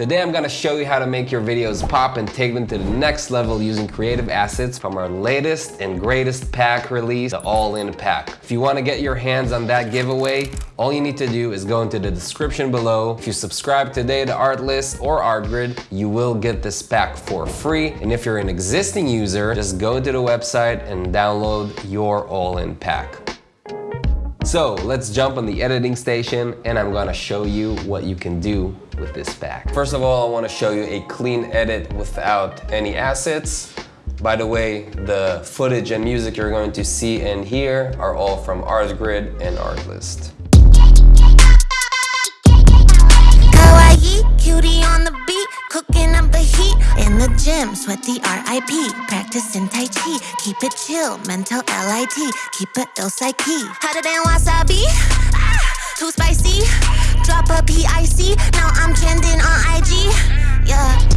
Today I'm gonna show you how to make your videos pop and take them to the next level using creative assets from our latest and greatest pack release, the All-In Pack. If you wanna get your hands on that giveaway, all you need to do is go into the description below. If you subscribe today to Artlist or Artgrid, you will get this pack for free. And if you're an existing user, just go to the website and download your All-In Pack. So let's jump on the editing station and I'm gonna show you what you can do with this pack. First of all, I wanna show you a clean edit without any assets. By the way, the footage and music you're going to see and hear are all from Artgrid and Artlist. Kawaii, cutie on the beat, cooking up the heat in the gym. RIP, Tai Chi. Keep it chill, mental LIT. Keep it ill psyche. Hotter than wasabi, ah, too spicy. Drop a PIC, now I'm trending on IG. Yeah.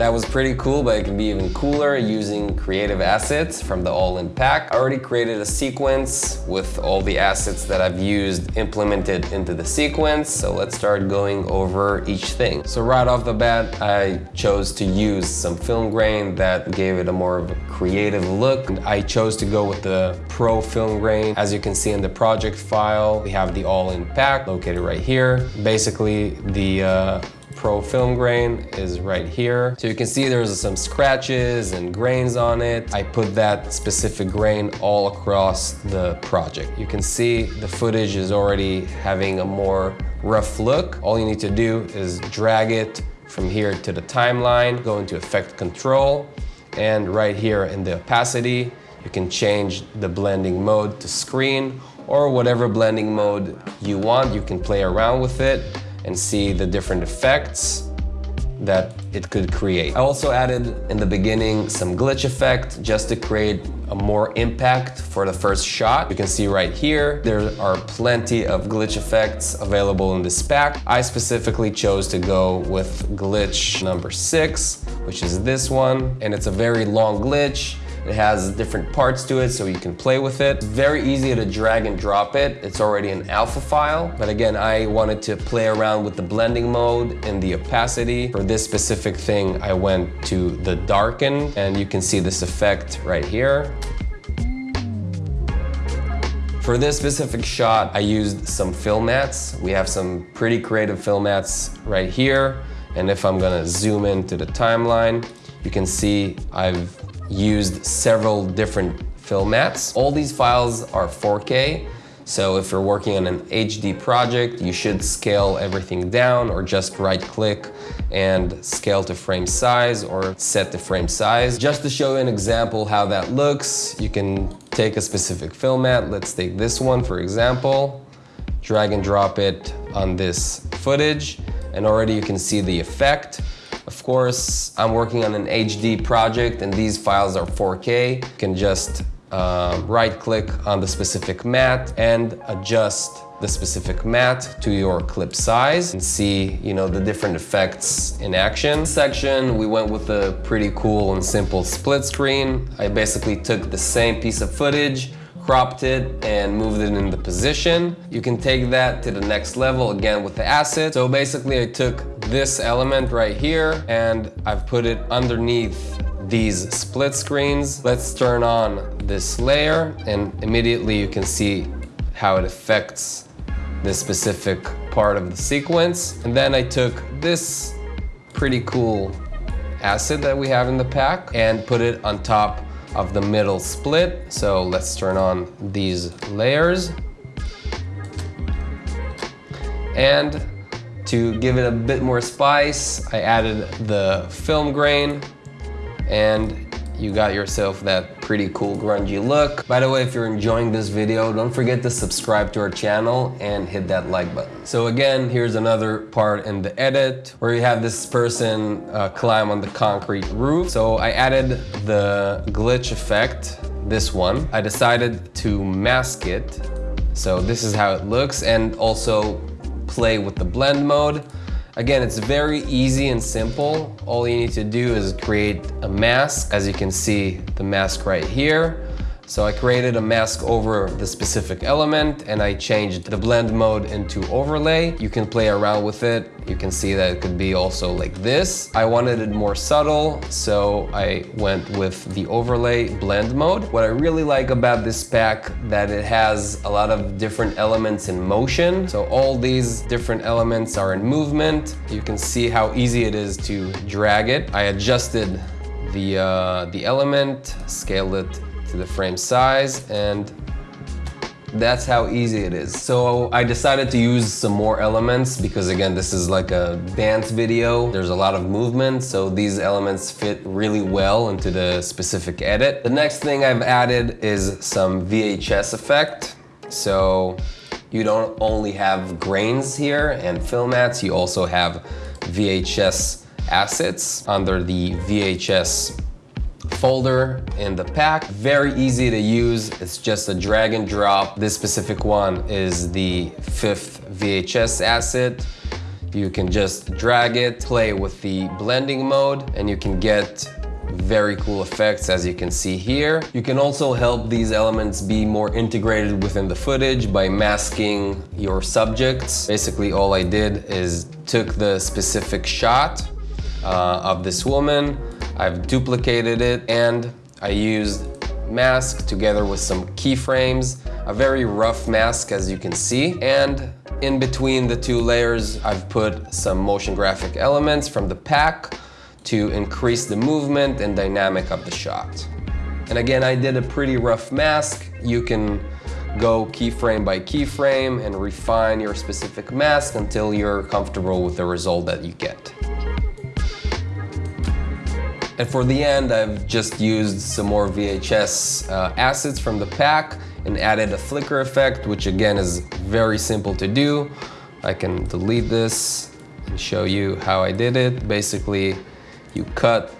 That was pretty cool, but it can be even cooler using creative assets from the All-In Pack. I already created a sequence with all the assets that I've used implemented into the sequence. So let's start going over each thing. So right off the bat, I chose to use some film grain that gave it a more of a creative look. I chose to go with the Pro Film Grain. As you can see in the project file, we have the All-In Pack located right here. Basically, the uh, Pro Film Grain is right here. So you can see there's some scratches and grains on it. I put that specific grain all across the project. You can see the footage is already having a more rough look. All you need to do is drag it from here to the timeline, go into effect control, and right here in the opacity, you can change the blending mode to screen or whatever blending mode you want. You can play around with it and see the different effects that it could create. I also added in the beginning some glitch effect just to create a more impact for the first shot. You can see right here, there are plenty of glitch effects available in this pack. I specifically chose to go with glitch number six, which is this one, and it's a very long glitch. It has different parts to it so you can play with it. Very easy to drag and drop it. It's already an alpha file. But again, I wanted to play around with the blending mode and the opacity. For this specific thing, I went to the darken and you can see this effect right here. For this specific shot, I used some film mats. We have some pretty creative film mats right here. And if I'm gonna zoom into the timeline, you can see I've used several different film mats. All these files are 4K, so if you're working on an HD project, you should scale everything down or just right click and scale to frame size or set the frame size. Just to show you an example how that looks, you can take a specific film mat. Let's take this one for example, drag and drop it on this footage and already you can see the effect. Of course, I'm working on an HD project and these files are 4K. You can just uh, right click on the specific mat and adjust the specific mat to your clip size and see you know the different effects in action. Section we went with a pretty cool and simple split screen. I basically took the same piece of footage cropped it and moved it into position. You can take that to the next level again with the asset. So basically I took this element right here and I've put it underneath these split screens. Let's turn on this layer and immediately you can see how it affects this specific part of the sequence. And then I took this pretty cool acid that we have in the pack and put it on top of the middle split. So let's turn on these layers. And to give it a bit more spice, I added the film grain and you got yourself that pretty cool grungy look. By the way, if you're enjoying this video, don't forget to subscribe to our channel and hit that like button. So again, here's another part in the edit where you have this person uh, climb on the concrete roof. So I added the glitch effect, this one. I decided to mask it. So this is how it looks and also play with the blend mode. Again, it's very easy and simple. All you need to do is create a mask. As you can see, the mask right here. So I created a mask over the specific element and I changed the blend mode into overlay. You can play around with it. You can see that it could be also like this. I wanted it more subtle, so I went with the overlay blend mode. What I really like about this pack that it has a lot of different elements in motion. So all these different elements are in movement. You can see how easy it is to drag it. I adjusted the, uh, the element, scaled it to the frame size, and that's how easy it is. So I decided to use some more elements because again, this is like a dance video. There's a lot of movement, so these elements fit really well into the specific edit. The next thing I've added is some VHS effect. So you don't only have grains here and film mats, you also have VHS assets under the VHS folder in the pack. Very easy to use. It's just a drag and drop. This specific one is the fifth VHS asset. You can just drag it, play with the blending mode, and you can get very cool effects as you can see here. You can also help these elements be more integrated within the footage by masking your subjects. Basically all I did is took the specific shot uh, of this woman, I've duplicated it and I used mask together with some keyframes, a very rough mask as you can see. And in between the two layers, I've put some motion graphic elements from the pack to increase the movement and dynamic of the shot. And again, I did a pretty rough mask. You can go keyframe by keyframe and refine your specific mask until you're comfortable with the result that you get. And for the end, I've just used some more VHS uh, assets from the pack and added a flicker effect, which again is very simple to do. I can delete this and show you how I did it. Basically, you cut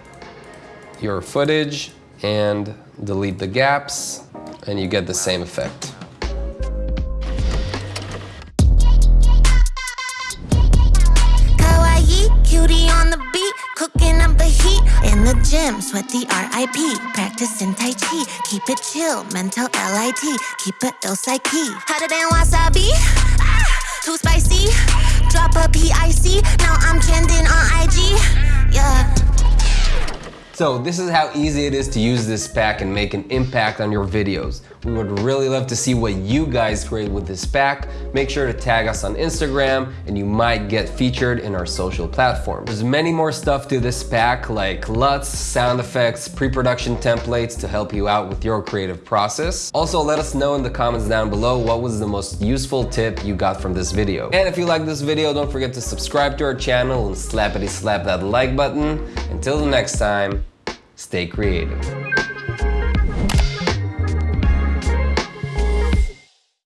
your footage and delete the gaps and you get the same effect. Gym, sweat the RIP. Practice in Tai Chi, keep it chill, mental LIT. Keep it ill psyche. Hotter than wasabi. Ah, too spicy. Drop a PIC. Now I'm trending on IG. Yeah. So this is how easy it is to use this pack and make an impact on your videos. We would really love to see what you guys create with this pack. Make sure to tag us on Instagram and you might get featured in our social platform. There's many more stuff to this pack like LUTs, sound effects, pre-production templates to help you out with your creative process. Also, let us know in the comments down below what was the most useful tip you got from this video. And if you like this video, don't forget to subscribe to our channel and slappity slap that like button. Until the next time, Stay creative.